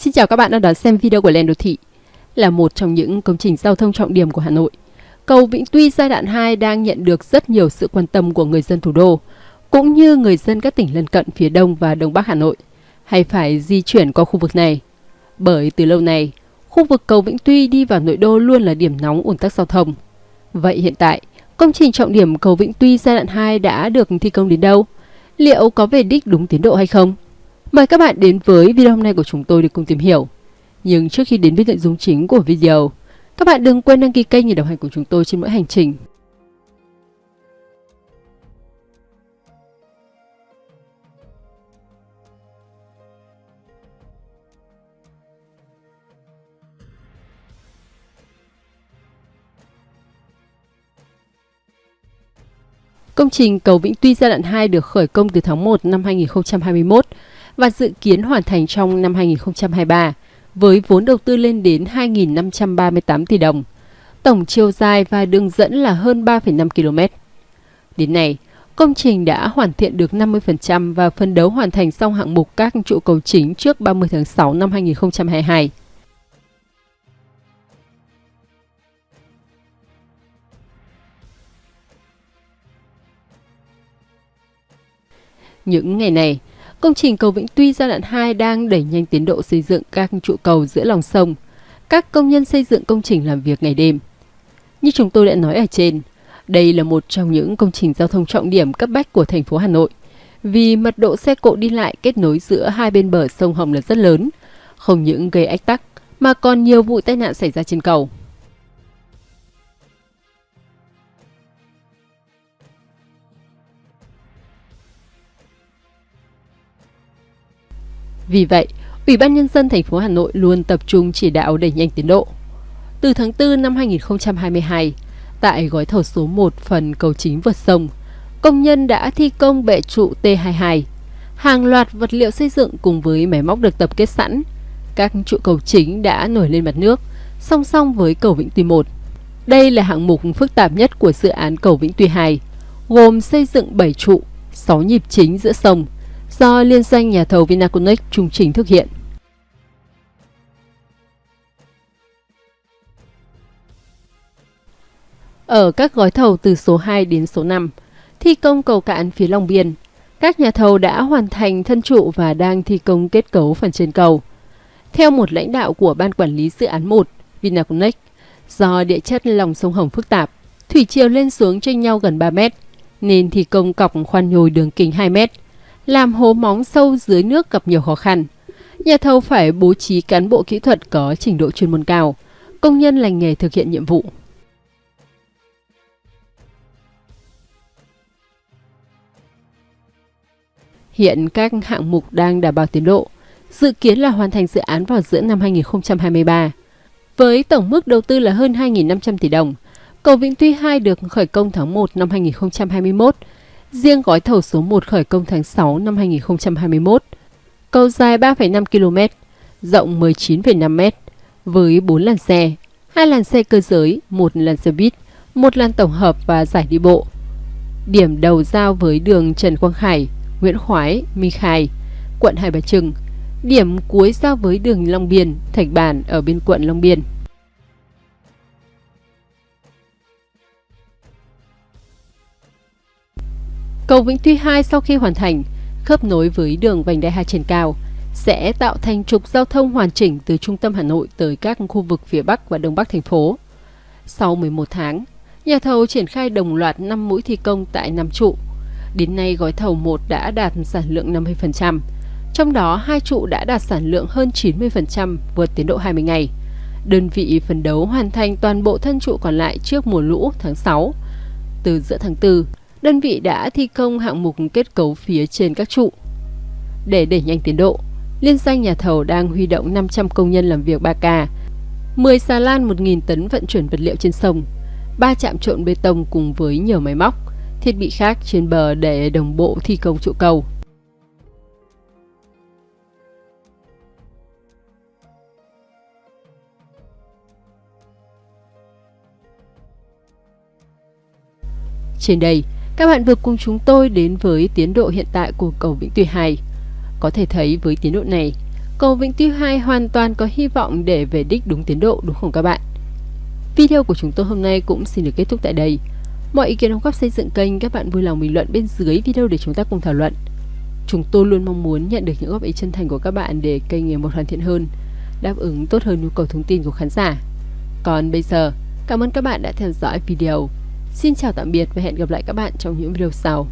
Xin chào các bạn đang đón xem video của Lên Đô Thị. Là một trong những công trình giao thông trọng điểm của Hà Nội, cầu Vĩnh Tuy giai đoạn 2 đang nhận được rất nhiều sự quan tâm của người dân thủ đô, cũng như người dân các tỉnh lân cận phía Đông và Đông Bắc Hà Nội, hay phải di chuyển qua khu vực này. Bởi từ lâu nay, khu vực cầu Vĩnh Tuy đi vào nội đô luôn là điểm nóng ủn tắc giao thông. Vậy hiện tại, công trình trọng điểm cầu Vĩnh Tuy giai đoạn 2 đã được thi công đến đâu? Liệu có về đích đúng tiến độ hay không? Mời các bạn đến với video hôm nay của chúng tôi để cùng tìm hiểu. Nhưng trước khi đến với nội dung chính của video, các bạn đừng quên đăng ký kênh để đồng hành cùng chúng tôi trên mỗi hành trình. Công trình cầu Vĩnh Tuy giai đoạn 2 được khởi công từ tháng 1 năm 2021 và dự kiến hoàn thành trong năm 2023 với vốn đầu tư lên đến 2.538 tỷ đồng. Tổng chiều dài và đường dẫn là hơn 3,5 km. Đến nay, công trình đã hoàn thiện được 50% và phân đấu hoàn thành xong hạng mục các trụ cầu chính trước 30 tháng 6 năm 2022. Những ngày này, công trình cầu Vĩnh Tuy giai đoạn 2 đang đẩy nhanh tiến độ xây dựng các trụ cầu giữa lòng sông. Các công nhân xây dựng công trình làm việc ngày đêm. Như chúng tôi đã nói ở trên, đây là một trong những công trình giao thông trọng điểm cấp bách của thành phố Hà Nội. Vì mật độ xe cộ đi lại kết nối giữa hai bên bờ sông Hồng là rất lớn, không những gây ách tắc mà còn nhiều vụ tai nạn xảy ra trên cầu. Vì vậy, Ủy ban Nhân dân thành phố Hà Nội luôn tập trung chỉ đạo đẩy nhanh tiến độ. Từ tháng 4 năm 2022, tại gói thầu số 1 phần cầu chính vượt sông, công nhân đã thi công bệ trụ T22. Hàng loạt vật liệu xây dựng cùng với máy móc được tập kết sẵn. Các trụ cầu chính đã nổi lên mặt nước, song song với cầu Vĩnh Tuy 1. Đây là hạng mục phức tạp nhất của dự án cầu Vĩnh Tuy 2, gồm xây dựng 7 trụ, 6 nhịp chính giữa sông, do liên danh nhà thầu Vinaconex trung trình thực hiện. Ở các gói thầu từ số 2 đến số 5, thi công cầu cạn phía Long Biên, các nhà thầu đã hoàn thành thân trụ và đang thi công kết cấu phần trên cầu. Theo một lãnh đạo của Ban Quản lý Dự án 1, Vinaconex, do địa chất lòng sông Hồng phức tạp, thủy chiều lên xuống chênh nhau gần 3 mét, nên thi công cọc khoan nhồi đường kính 2 mét, làm hố móng sâu dưới nước gặp nhiều khó khăn. Nhà thầu phải bố trí cán bộ kỹ thuật có trình độ chuyên môn cao, công nhân lành nghề thực hiện nhiệm vụ. Hiện các hạng mục đang đảm bảo tiến độ, dự kiến là hoàn thành dự án vào giữa năm 2023. Với tổng mức đầu tư là hơn 2.500 tỷ đồng, cầu Vĩnh Tuy 2 được khởi công tháng 1 năm 2021, Riêng gói thầu số 1 khởi công tháng 6 năm 2021. Cầu dài 3,5 km, rộng 19,5 m, với 4 làn xe, hai làn xe cơ giới, một làn xe buýt, một làn tổng hợp và giải đi bộ. Điểm đầu giao với đường Trần Quang Khải, Nguyễn Khoái, Minh Khai, quận Hai Bà Trưng. Điểm cuối giao với đường Long Biên, Thạch Bản ở bên quận Long Biên. Cầu Vĩnh Tuy 2 sau khi hoàn thành, khớp nối với đường vành đai 2 trên cao, sẽ tạo thành trục giao thông hoàn chỉnh từ trung tâm Hà Nội tới các khu vực phía Bắc và Đông Bắc thành phố. Sau 11 tháng, nhà thầu triển khai đồng loạt 5 mũi thi công tại 5 trụ. Đến nay gói thầu 1 đã đạt sản lượng 50%, trong đó hai trụ đã đạt sản lượng hơn 90% vượt tiến độ 20 ngày. Đơn vị phấn đấu hoàn thành toàn bộ thân trụ còn lại trước mùa lũ tháng 6. Từ giữa tháng 4, đơn vị đã thi công hạng mục kết cấu phía trên các trụ. Để đẩy nhanh tiến độ, liên danh nhà thầu đang huy động 500 công nhân làm việc 3K, 10 xà lan 1.000 tấn vận chuyển vật liệu trên sông, 3 trạm trộn bê tông cùng với nhiều máy móc, thiết bị khác trên bờ để đồng bộ thi công trụ cầu. Trên đây, các bạn vừa cùng chúng tôi đến với tiến độ hiện tại của cầu Vĩnh Tuy 2. Có thể thấy với tiến độ này, cầu Vĩnh Tuy 2 hoàn toàn có hy vọng để về đích đúng tiến độ đúng không các bạn? Video của chúng tôi hôm nay cũng xin được kết thúc tại đây. Mọi ý kiến đóng góp xây dựng kênh các bạn vui lòng bình luận bên dưới video để chúng ta cùng thảo luận. Chúng tôi luôn mong muốn nhận được những góp ý chân thành của các bạn để kênh ngày một hoàn thiện hơn, đáp ứng tốt hơn nhu cầu thông tin của khán giả. Còn bây giờ, cảm ơn các bạn đã theo dõi video. Xin chào tạm biệt và hẹn gặp lại các bạn trong những video sau.